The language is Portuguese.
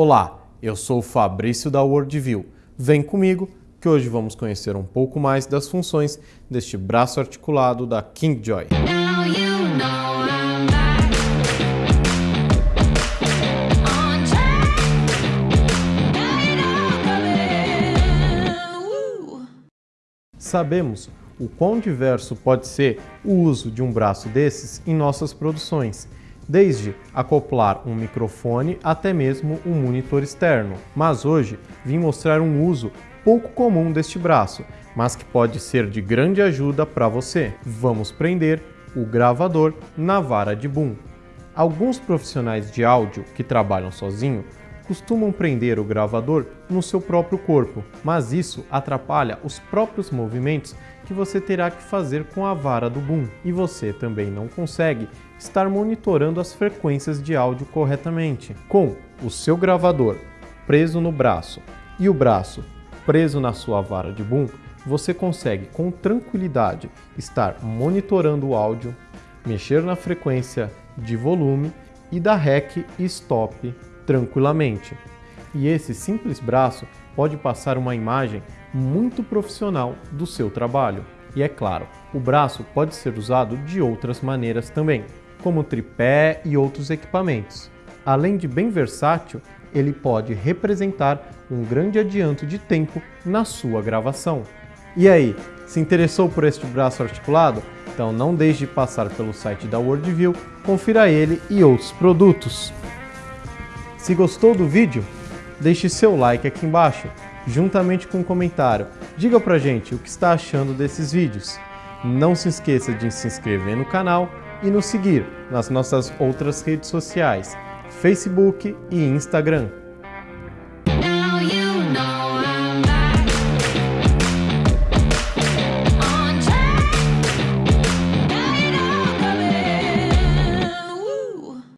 Olá, eu sou o Fabrício da Worldview. Vem comigo que hoje vamos conhecer um pouco mais das funções deste braço articulado da KingJoy. Sabemos o quão diverso pode ser o uso de um braço desses em nossas produções, desde acoplar um microfone até mesmo um monitor externo. Mas hoje vim mostrar um uso pouco comum deste braço, mas que pode ser de grande ajuda para você. Vamos prender o gravador na vara de boom. Alguns profissionais de áudio que trabalham sozinho costumam prender o gravador no seu próprio corpo, mas isso atrapalha os próprios movimentos que você terá que fazer com a vara do boom, e você também não consegue estar monitorando as frequências de áudio corretamente. Com o seu gravador preso no braço e o braço preso na sua vara de boom, você consegue com tranquilidade estar monitorando o áudio, mexer na frequência de volume e dar REC e STOP tranquilamente. E esse simples braço pode passar uma imagem muito profissional do seu trabalho. E é claro, o braço pode ser usado de outras maneiras também, como tripé e outros equipamentos. Além de bem versátil, ele pode representar um grande adianto de tempo na sua gravação. E aí, se interessou por este braço articulado? Então não deixe de passar pelo site da Worldview, confira ele e outros produtos. Se gostou do vídeo, deixe seu like aqui embaixo, juntamente com um comentário. Diga pra gente o que está achando desses vídeos. Não se esqueça de se inscrever no canal e nos seguir nas nossas outras redes sociais, Facebook e Instagram.